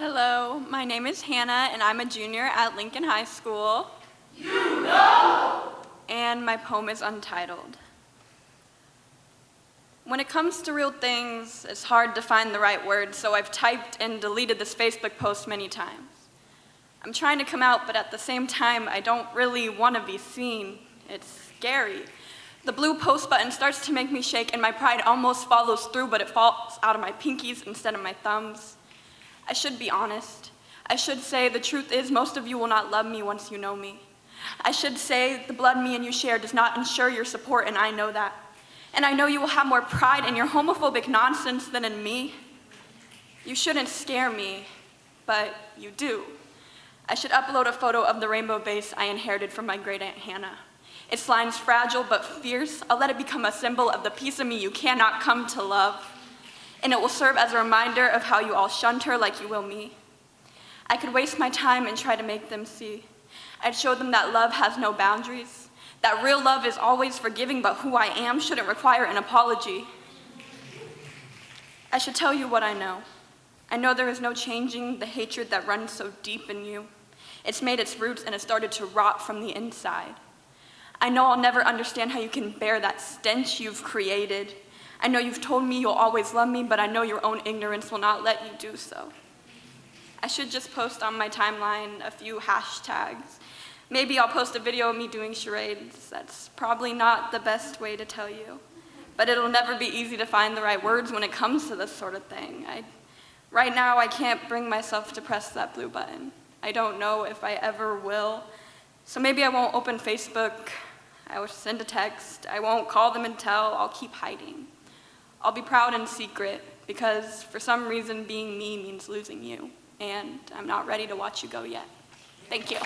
Hello, my name is Hannah and I'm a junior at Lincoln High School. You know! And my poem is untitled. When it comes to real things, it's hard to find the right words, so I've typed and deleted this Facebook post many times. I'm trying to come out, but at the same time, I don't really want to be seen. It's scary. The blue post button starts to make me shake and my pride almost follows through, but it falls out of my pinkies instead of my thumbs. I should be honest. I should say the truth is most of you will not love me once you know me. I should say the blood me and you share does not ensure your support and I know that. And I know you will have more pride in your homophobic nonsense than in me. You shouldn't scare me, but you do. I should upload a photo of the rainbow base I inherited from my great aunt Hannah. Its lines fragile but fierce, I'll let it become a symbol of the piece of me you cannot come to love. And it will serve as a reminder of how you all shunned her like you will me. I could waste my time and try to make them see. I'd show them that love has no boundaries, that real love is always forgiving, but who I am shouldn't require an apology. I should tell you what I know. I know there is no changing the hatred that runs so deep in you. It's made its roots and it started to rot from the inside. I know I'll never understand how you can bear that stench you've created. I know you've told me you'll always love me, but I know your own ignorance will not let you do so. I should just post on my timeline a few hashtags Maybe I'll post a video of me doing charades. That's probably not the best way to tell you. But it'll never be easy to find the right words when it comes to this sort of thing. I, right now, I can't bring myself to press that blue button. I don't know if I ever will. So maybe I won't open Facebook. I will send a text. I won't call them and tell. I'll keep hiding. I'll be proud in secret because for some reason being me means losing you. And I'm not ready to watch you go yet. Thank you.